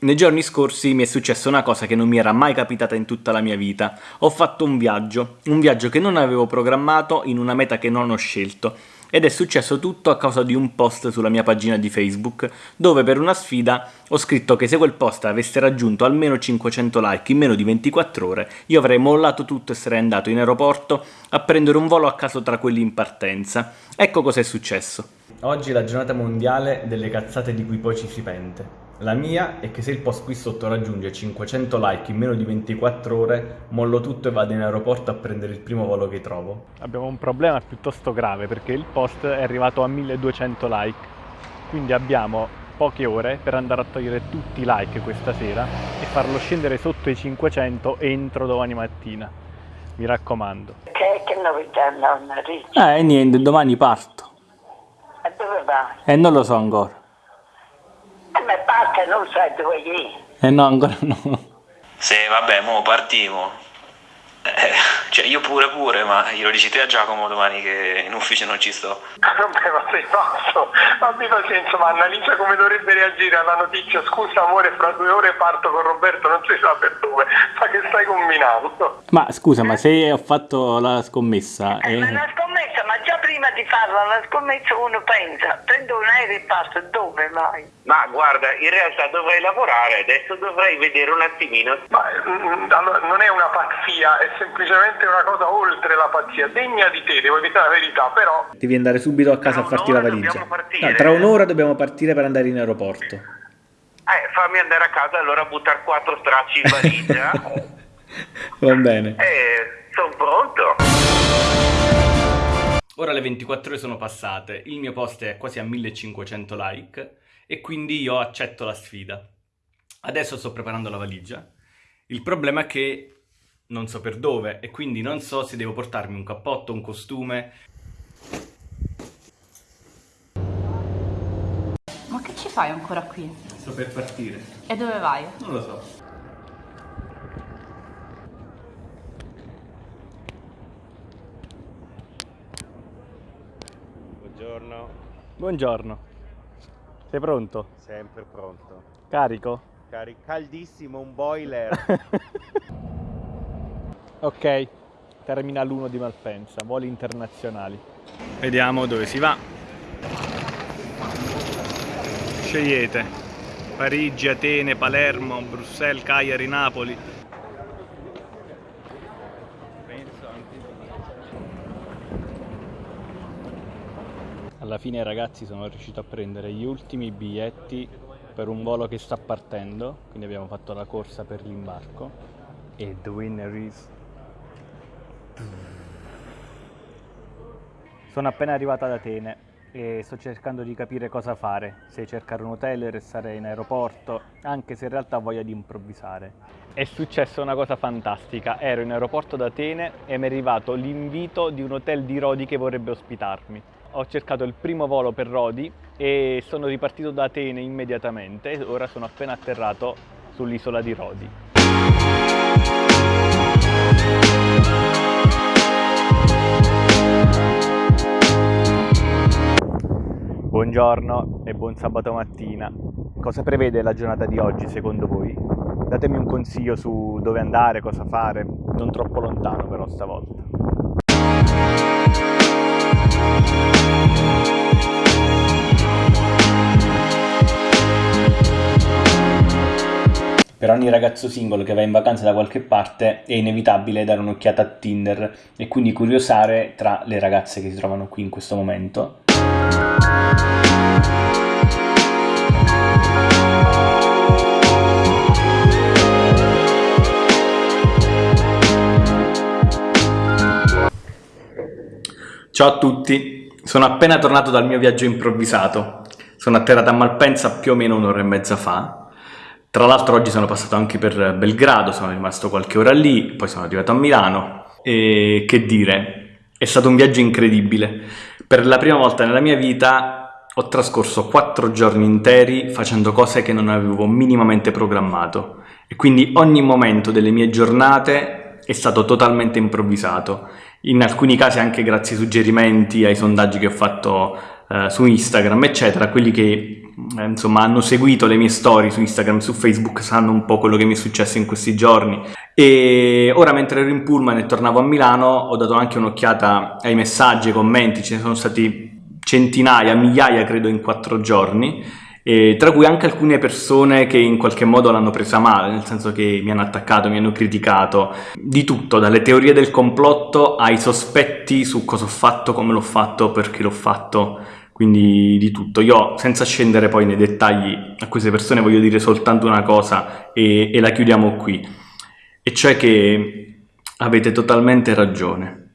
Nei giorni scorsi mi è successa una cosa che non mi era mai capitata in tutta la mia vita. Ho fatto un viaggio, un viaggio che non avevo programmato in una meta che non ho scelto. Ed è successo tutto a causa di un post sulla mia pagina di Facebook, dove per una sfida ho scritto che se quel post avesse raggiunto almeno 500 like in meno di 24 ore, io avrei mollato tutto e sarei andato in aeroporto a prendere un volo a caso tra quelli in partenza. Ecco cosa è successo. Oggi è la giornata mondiale delle cazzate di cui poi ci si pente. La mia è che se il post qui sotto raggiunge 500 like in meno di 24 ore, mollo tutto e vado in aeroporto a prendere il primo volo che trovo. Abbiamo un problema piuttosto grave perché il post è arrivato a 1200 like, quindi abbiamo poche ore per andare a togliere tutti i like questa sera e farlo scendere sotto i 500 entro domani mattina. Mi raccomando. Che, che novità nonna Ricci? Eh, niente, domani parto. E dove vai? E non lo so ancora. E parte non sai dove è. Eh no, ancora no. Sì, vabbè, mo partiamo. Cioè io pure pure, ma glielo dici te a Giacomo domani che in ufficio non ci sto. Vabbè, ma sei pazzo. Abbi pazienza, ma analizza come dovrebbe reagire alla notizia. Scusa amore, fra due ore parto con Roberto, non si sa per dove. Ma che stai combinando? Ma scusa, ma se ho fatto la scommessa... Eh, ma eh, la scommessa, ma già prima di farla la scommessa uno pensa, prendo un aereo e passo, dove vai? Ma guarda, in realtà dovrei lavorare, adesso dovrei vedere un attimino. Ma mm, allora, non è una pazzia, è semplicemente una cosa oltre la pazzia, degna di te, devo dire la verità, però... Devi andare subito a casa a farti la valigia. No, tra un'ora dobbiamo partire per andare in aeroporto. Eh, fammi andare a casa allora a buttare quattro stracci in valigia. Va bene. eh, sono pronto. Ora le 24 ore sono passate, il mio post è quasi a 1500 like e quindi io accetto la sfida. Adesso sto preparando la valigia. Il problema è che non so per dove e quindi non so se devo portarmi un cappotto, un costume. Ma che ci fai ancora qui? Sto per partire. E dove vai? Non lo so. Buongiorno, Buongiorno. Sei pronto? sempre pronto. Carico? Cari- caldissimo, un boiler. Ok. Terminal 1 di Malpensa, voli internazionali. Vediamo dove si va. Scegliete. Parigi, Atene, Palermo, Bruxelles, Cagliari, Napoli. Alla fine ragazzi sono riuscito a prendere gli ultimi biglietti per un volo che sta partendo, quindi abbiamo fatto la corsa per l'imbarco e the winner is Sono appena arrivato ad Atene e sto cercando di capire cosa fare, se cercare un hotel, restare in aeroporto, anche se in realtà ho voglia di improvvisare. È successa una cosa fantastica, ero in aeroporto ad Atene e mi è arrivato l'invito di un hotel di Rodi che vorrebbe ospitarmi. Ho cercato il primo volo per Rodi e sono ripartito da Atene immediatamente, ora sono appena atterrato sull'isola di Rodi. Buongiorno e buon sabato mattina. Cosa prevede la giornata di oggi secondo voi? Datemi un consiglio su dove andare, cosa fare, non troppo lontano però stavolta. Per ogni ragazzo singolo che va in vacanza da qualche parte è inevitabile dare un'occhiata a Tinder e quindi curiosare tra le ragazze che si trovano qui in questo momento. Ciao a tutti, sono appena tornato dal mio viaggio improvvisato. Sono atterrato a Malpensa più o meno un'ora e mezza fa. Tra l'altro oggi sono passato anche per Belgrado, sono rimasto qualche ora lì, poi sono arrivato a Milano. E che dire, è stato un viaggio incredibile. Per la prima volta nella mia vita ho trascorso quattro giorni interi facendo cose che non avevo minimamente programmato. E quindi ogni momento delle mie giornate è stato totalmente improvvisato. In alcuni casi anche grazie ai suggerimenti, ai sondaggi che ho fatto eh, su Instagram, eccetera, quelli che insomma hanno seguito le mie storie su Instagram, su Facebook, sanno un po' quello che mi è successo in questi giorni. E ora mentre ero in pullman e tornavo a Milano ho dato anche un'occhiata ai messaggi, ai commenti, ce ne sono stati centinaia, migliaia credo in quattro giorni, tra cui anche alcune persone che in qualche modo l'hanno presa male, nel senso che mi hanno attaccato, mi hanno criticato, di tutto, dalle teorie del complotto ai sospetti su cosa ho fatto, come l'ho fatto, perché l'ho fatto, quindi di tutto. Io, senza scendere poi nei dettagli, a queste persone voglio dire soltanto una cosa e, e la chiudiamo qui, e cioè che avete totalmente ragione.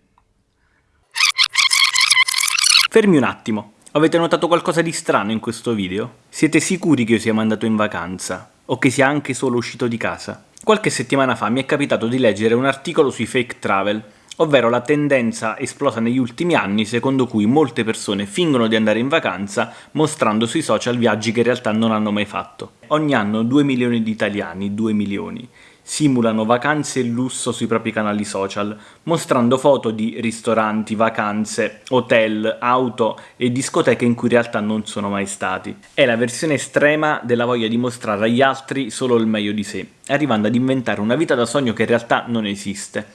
Fermi un attimo. Avete notato qualcosa di strano in questo video? Siete sicuri che io sia mandato in vacanza? O che sia anche solo uscito di casa? Qualche settimana fa mi è capitato di leggere un articolo sui fake travel, ovvero la tendenza esplosa negli ultimi anni secondo cui molte persone fingono di andare in vacanza mostrando sui social viaggi che in realtà non hanno mai fatto. Ogni anno 2 milioni di italiani, 2 milioni, simulano vacanze e lusso sui propri canali social, mostrando foto di ristoranti, vacanze, hotel, auto e discoteche in cui in realtà non sono mai stati. È la versione estrema della voglia di mostrare agli altri solo il meglio di sé, arrivando ad inventare una vita da sogno che in realtà non esiste.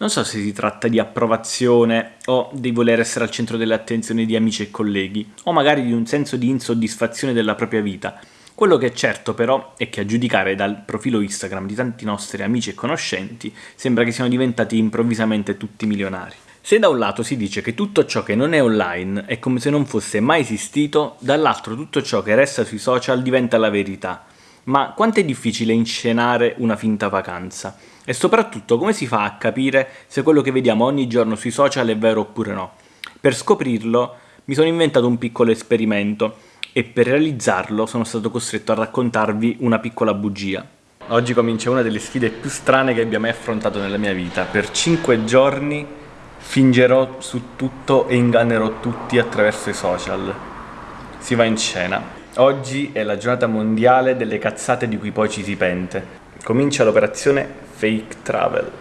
Non so se si tratta di approvazione o di voler essere al centro delle attenzioni di amici e colleghi, o magari di un senso di insoddisfazione della propria vita, quello che è certo però è che a giudicare dal profilo Instagram di tanti nostri amici e conoscenti sembra che siano diventati improvvisamente tutti milionari. Se da un lato si dice che tutto ciò che non è online è come se non fosse mai esistito, dall'altro tutto ciò che resta sui social diventa la verità. Ma quanto è difficile inscenare una finta vacanza? E soprattutto come si fa a capire se quello che vediamo ogni giorno sui social è vero oppure no? Per scoprirlo mi sono inventato un piccolo esperimento e per realizzarlo sono stato costretto a raccontarvi una piccola bugia. Oggi comincia una delle sfide più strane che abbia mai affrontato nella mia vita. Per 5 giorni fingerò su tutto e ingannerò tutti attraverso i social. Si va in scena. Oggi è la giornata mondiale delle cazzate di cui poi ci si pente. Comincia l'operazione Fake Travel.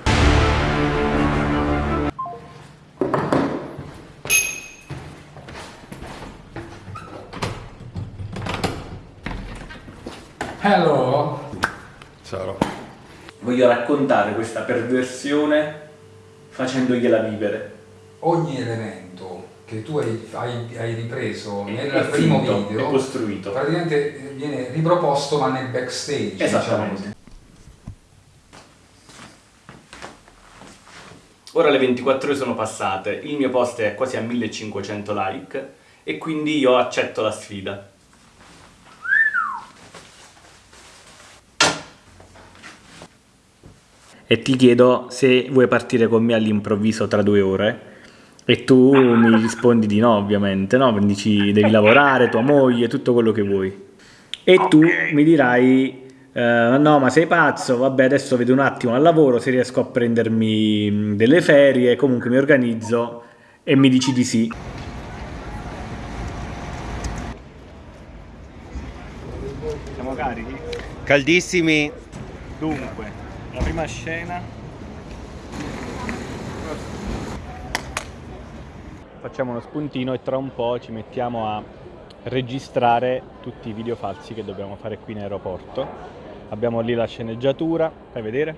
Hello. Ciao. Voglio raccontare questa perversione facendogliela vivere. Ogni elemento che tu hai, hai- hai ripreso È- nel è primo finto, video è costruito. praticamente viene riproposto ma nel backstage. Esattamente. diciamo. Ora le 24 ore sono passate, il mio post è quasi a 1500 like e quindi io accetto la sfida. E ti chiedo se vuoi partire con me all'improvviso tra due ore e tu mi rispondi di no ovviamente, no? Dici devi lavorare, tua moglie, tutto quello che vuoi. E tu mi dirai eh, no ma sei pazzo, vabbè adesso vedo un attimo al lavoro se riesco a prendermi mh, delle ferie, comunque mi organizzo e mi dici di sì. Siamo carichi? Caldissimi. Dunque, la prima scena. Facciamo uno spuntino e tra un po' ci mettiamo a registrare tutti i video falsi che dobbiamo fare qui in aeroporto. Abbiamo lì la sceneggiatura, fai vedere?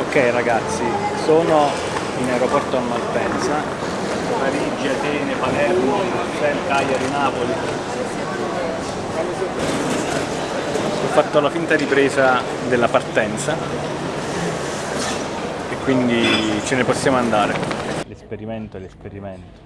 Ok ragazzi, sono in aeroporto a Malpensa, Parigi, Atene, Palermo, Marseille, Cagliari, Napoli. Ho fatto la finta ripresa della partenza e quindi ce ne possiamo andare. L'esperimento è l'esperimento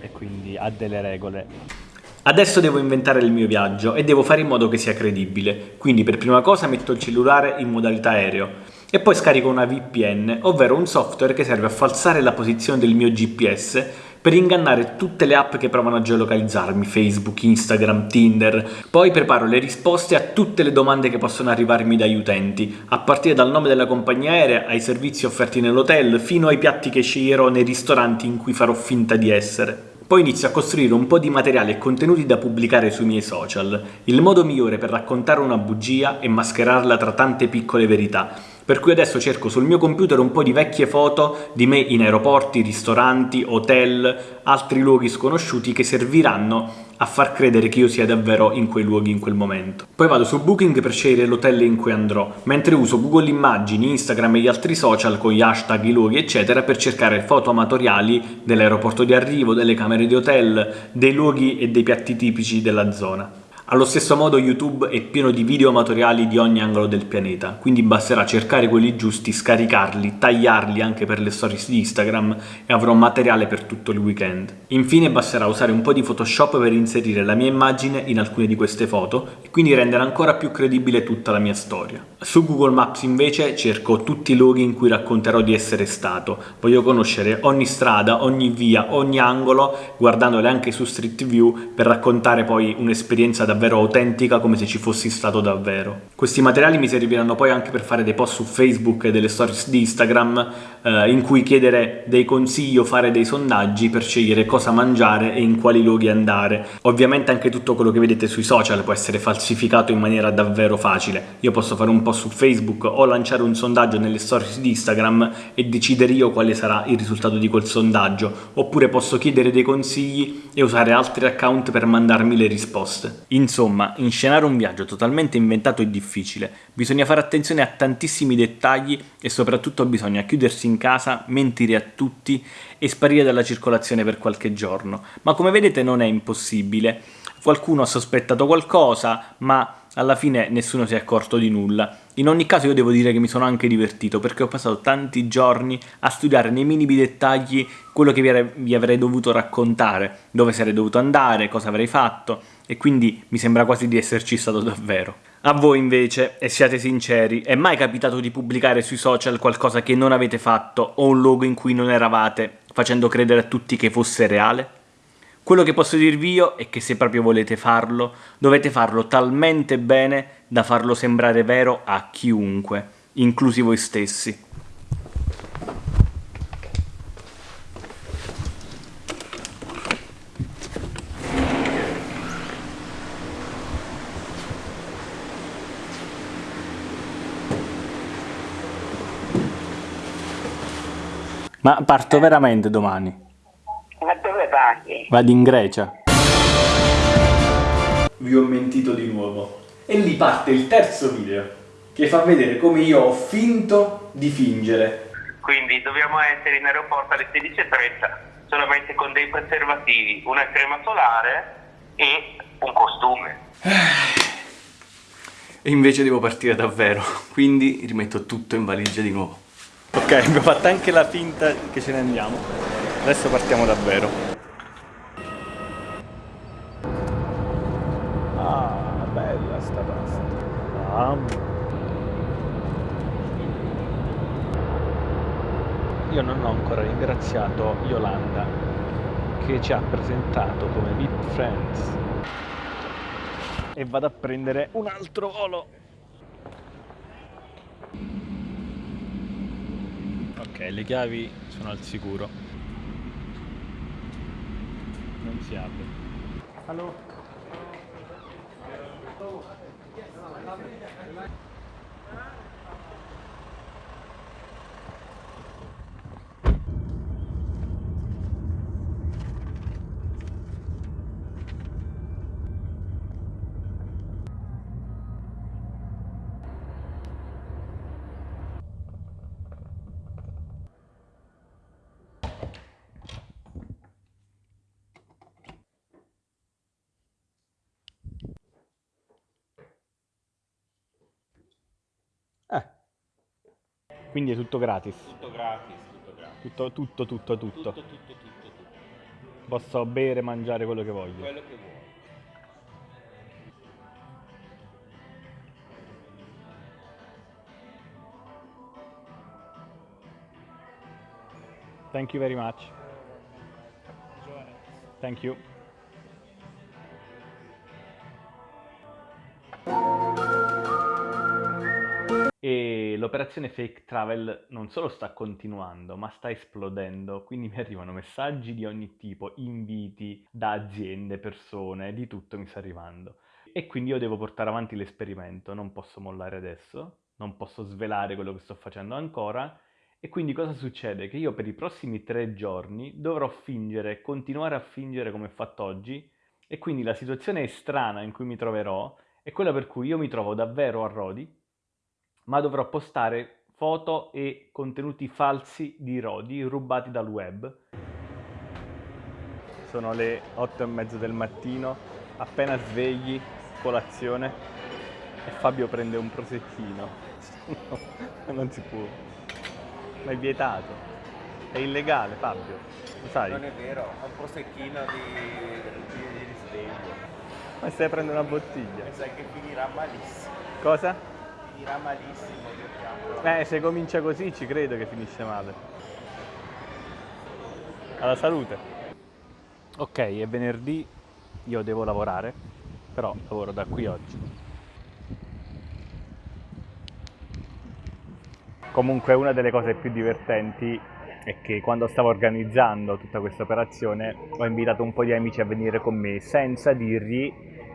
e quindi ha delle regole. Adesso devo inventare il mio viaggio e devo fare in modo che sia credibile, quindi per prima cosa metto il cellulare in modalità aereo e poi scarico una VPN, ovvero un software che serve a falsare la posizione del mio GPS per ingannare tutte le app che provano a geolocalizzarmi, Facebook, Instagram, Tinder. Poi preparo le risposte a tutte le domande che possono arrivarmi dagli utenti, a partire dal nome della compagnia aerea, ai servizi offerti nell'hotel, fino ai piatti che sceglierò nei ristoranti in cui farò finta di essere. Poi inizio a costruire un po' di materiale e contenuti da pubblicare sui miei social. Il modo migliore per raccontare una bugia è mascherarla tra tante piccole verità, per cui adesso cerco sul mio computer un po' di vecchie foto di me in aeroporti, ristoranti, hotel, altri luoghi sconosciuti che serviranno a far credere che io sia davvero in quei luoghi in quel momento. Poi vado su Booking per scegliere l'hotel in cui andrò, mentre uso Google Immagini, Instagram e gli altri social con gli hashtag, i luoghi eccetera per cercare foto amatoriali dell'aeroporto di arrivo, delle camere di hotel, dei luoghi e dei piatti tipici della zona. Allo stesso modo YouTube è pieno di video amatoriali di ogni angolo del pianeta, quindi basterà cercare quelli giusti, scaricarli, tagliarli anche per le stories di Instagram e avrò materiale per tutto il weekend. Infine basterà usare un po' di Photoshop per inserire la mia immagine in alcune di queste foto e quindi rendere ancora più credibile tutta la mia storia. Su Google Maps invece cerco tutti i luoghi in cui racconterò di essere stato. Voglio conoscere ogni strada, ogni via, ogni angolo, guardandole anche su Street View per raccontare poi un'esperienza davvero davvero autentica come se ci fossi stato davvero. Questi materiali mi serviranno poi anche per fare dei post su Facebook e delle stories di Instagram eh, in cui chiedere dei consigli o fare dei sondaggi per scegliere cosa mangiare e in quali luoghi andare. Ovviamente anche tutto quello che vedete sui social può essere falsificato in maniera davvero facile. Io posso fare un post su Facebook o lanciare un sondaggio nelle stories di Instagram e decidere io quale sarà il risultato di quel sondaggio, oppure posso chiedere dei consigli e usare altri account per mandarmi le risposte. In Insomma, inscenare un viaggio totalmente inventato è difficile, bisogna fare attenzione a tantissimi dettagli e soprattutto bisogna chiudersi in casa, mentire a tutti e sparire dalla circolazione per qualche giorno. Ma come vedete non è impossibile, qualcuno ha sospettato qualcosa, ma alla fine nessuno si è accorto di nulla. In ogni caso io devo dire che mi sono anche divertito perché ho passato tanti giorni a studiare nei minimi dettagli quello che vi avrei dovuto raccontare, dove sarei dovuto andare, cosa avrei fatto e quindi mi sembra quasi di esserci stato davvero. A voi invece, e siate sinceri, è mai capitato di pubblicare sui social qualcosa che non avete fatto o un luogo in cui non eravate, facendo credere a tutti che fosse reale? Quello che posso dirvi io è che se proprio volete farlo, dovete farlo talmente bene da farlo sembrare vero a chiunque, inclusi voi stessi. Ma parto veramente domani. Ma dove vai? Vado in Grecia. Vi ho mentito di nuovo. E lì parte il terzo video, che fa vedere come io ho finto di fingere. Quindi dobbiamo essere in aeroporto alle 16.30, solamente con dei preservativi, una crema solare e un costume. E invece devo partire davvero, quindi rimetto tutto in valigia di nuovo. Ok, abbiamo fatto anche la finta che ce ne andiamo. Adesso partiamo davvero. Ah, bella sta pasta. Ah. Io non ho ancora ringraziato Yolanda che ci ha presentato come VIP Friends. E vado a prendere un altro volo. Ok, le chiavi sono al sicuro non si apre. Allora. Quindi è tutto gratis. Tutto gratis, tutto gratis. Tutto, tutto, tutto, tutto. Tutto, tutto, tutto, tutto. Posso bere, mangiare quello che voglio. Quello che vuoi. Thank you very much. Thank you. L'operazione fake travel non solo sta continuando, ma sta esplodendo, quindi mi arrivano messaggi di ogni tipo, inviti da aziende, persone, di tutto mi sta arrivando. E quindi io devo portare avanti l'esperimento, non posso mollare adesso, non posso svelare quello che sto facendo ancora. E quindi cosa succede? Che io per i prossimi tre giorni dovrò fingere, continuare a fingere come ho fatto oggi, e quindi la situazione strana in cui mi troverò è quella per cui io mi trovo davvero a Rodi, ma dovrò postare foto e contenuti falsi di Rodi rubati dal web. Sono le otto e mezzo del mattino, appena svegli, colazione, e Fabio prende un prosettino. no, non si può. Ma è vietato. È illegale, Fabio. Lo sai? Non è vero, è un prosecchino di, di, di risveglio. Ma stai prendendo una bottiglia. Mi sa che finirà malissimo. Cosa? Finirà malissimo, diciamo. Eh, se comincia così ci credo che finisce male. Alla salute. Ok, è venerdì, io devo lavorare, però lavoro da qui oggi. Comunque una delle cose più divertenti è che quando stavo organizzando tutta questa operazione ho invitato un po' di amici a venire con me senza dirgli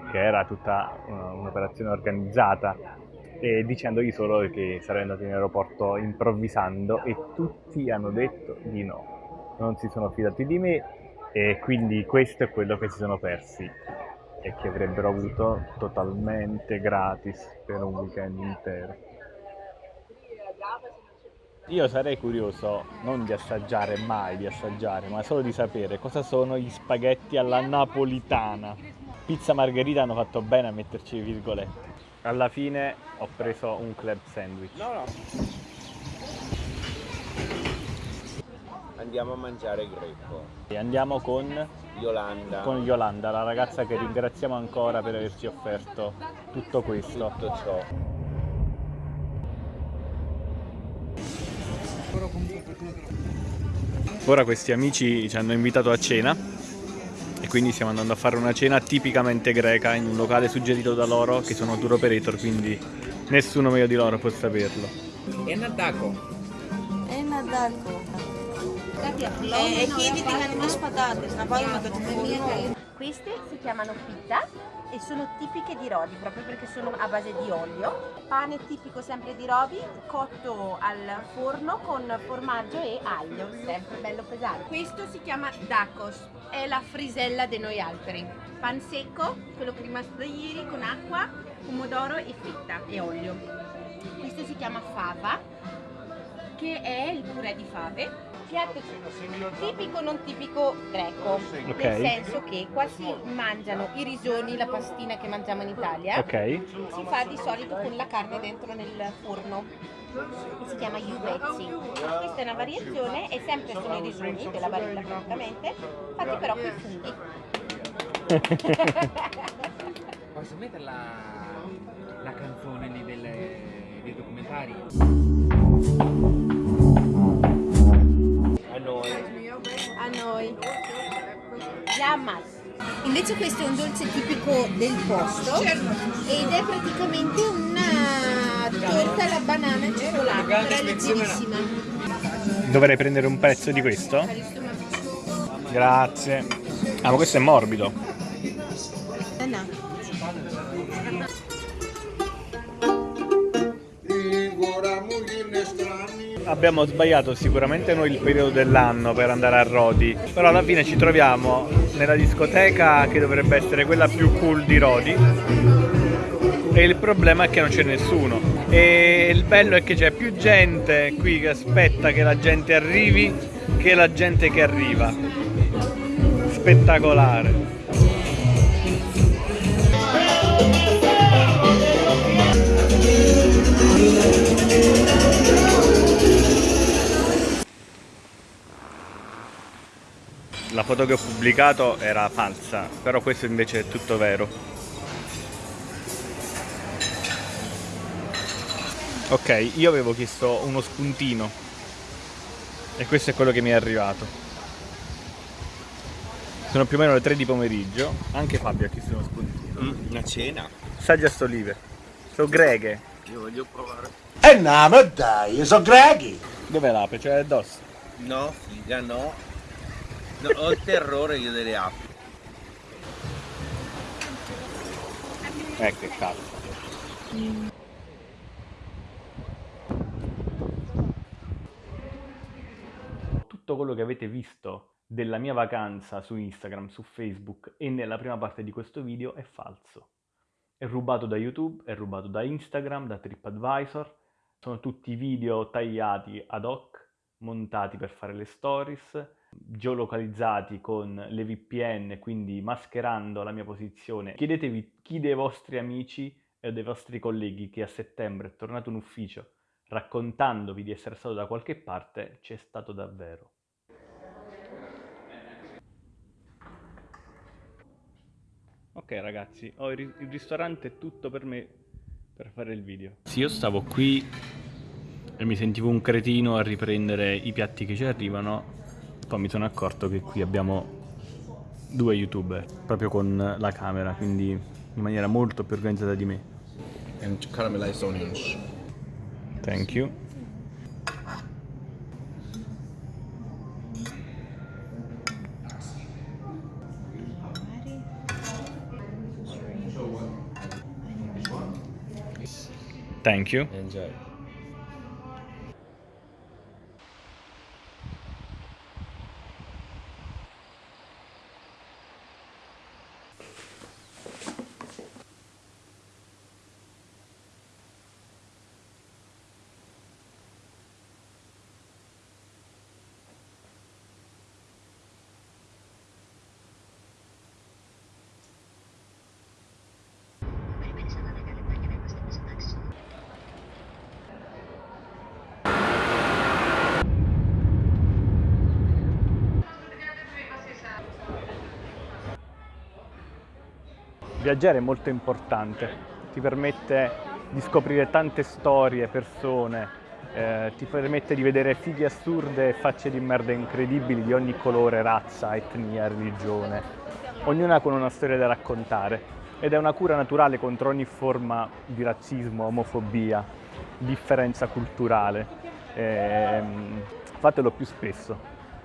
che era tutta uh, un'operazione organizzata e dicendogli solo che sarei andato in aeroporto improvvisando e tutti hanno detto di no. Non si sono fidati di me e quindi questo è quello che si sono persi e che avrebbero avuto totalmente gratis per un weekend intero. Io sarei curioso non di assaggiare mai, di assaggiare, ma solo di sapere cosa sono gli spaghetti alla napolitana. Pizza margherita hanno fatto bene a metterci virgolette. Alla fine ho preso un club sandwich. No, no. Andiamo a mangiare greco. E andiamo con, Yolanda. con Yolanda, la ragazza che ringraziamo ancora per averci offerto tutto questo. tutto ciò. Ora questi amici ci hanno invitato a cena e quindi stiamo andando a fare una cena tipicamente greca in un locale suggerito da loro che sono tour operator quindi nessuno meglio di loro può saperlo. Enadaco. Enadaco. E chili di patate, la poi Queste si chiamano pizza e sono tipiche di Rodi proprio perché sono a base di olio. Pane tipico sempre di Rodi, cotto al forno con formaggio e aglio, sempre bello pesante. Questo si chiama dacos, è la frisella di noi altri. Pan secco, quello che è rimasto da ieri, con acqua, pomodoro e fetta e olio. Questo si chiama fava, che è il purè di fave. Piatto tipico non tipico greco, Ok. nel senso che qua si mangiano i risoni, la pastina che mangiamo in Italia. Ok? Si fa di solito con la carne dentro nel forno. che Si chiama iuvezzi. Questa è una variazione e sempre sono i risoni della barilla praticamente, fatti però con i funghi. Posso mettere la, la canzone lì delle- dei documentari? Noi. Llamas. Invece questo è un dolce tipico del posto ed è praticamente una torta alla banana e cioccolato, però è leggerissima. Dovrei prendere un pezzo di questo? Grazie. Ah ma questo è morbido. Abbiamo sbagliato sicuramente noi il periodo dell'anno per andare a Rodi, però alla fine ci troviamo nella discoteca che dovrebbe essere quella più cool di Rodi e il problema è che non c'è nessuno e il bello è che c'è più gente qui che aspetta che la gente arrivi che la gente che arriva. Spettacolare. La foto che ho pubblicato era falsa, però questo invece è tutto vero. Ok, io avevo chiesto uno spuntino e questo è quello che mi è arrivato. Sono più o meno le 3 di pomeriggio, anche Fabio ha chiesto uno spuntino. una cena. Assaggia sto olive. Sono greghe. Io voglio provare. E no, ma dai, sono greghi. Dov'è l'ape? Cioè addosso? No, figa, no. No, ho il terrore io delle api. Ecco che cazzo. Tutto quello che avete visto della mia vacanza su Instagram, su Facebook e nella prima parte di questo video è falso. È rubato da YouTube, è rubato da Instagram, da TripAdvisor, sono tutti video tagliati ad hoc, montati per fare le stories, geolocalizzati con le VPN, quindi mascherando la mia posizione. Chiedetevi chi dei vostri amici e dei vostri colleghi che a settembre è tornato in ufficio raccontandovi di essere stato da qualche parte, c'è stato davvero. Ok ragazzi, ho il, il ristorante è tutto per me per fare il video. Sì, io stavo qui e mi sentivo un cretino a riprendere i piatti che ci arrivano, poi mi sono accorto che qui abbiamo due youtuber, proprio con la camera, quindi in maniera molto più organizzata di me. And caramelized onions. Thank you. Thank you. Enjoy. Viaggiare è molto importante, ti permette di scoprire tante storie, persone, eh, ti permette di vedere fighe assurde e facce di merda incredibili di ogni colore, razza, etnia, religione, ognuna con una storia da raccontare ed è una cura naturale contro ogni forma di razzismo, omofobia, differenza culturale. Eh, fatelo più spesso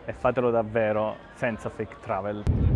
e fatelo davvero senza fake travel.